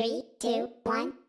Three, two, one.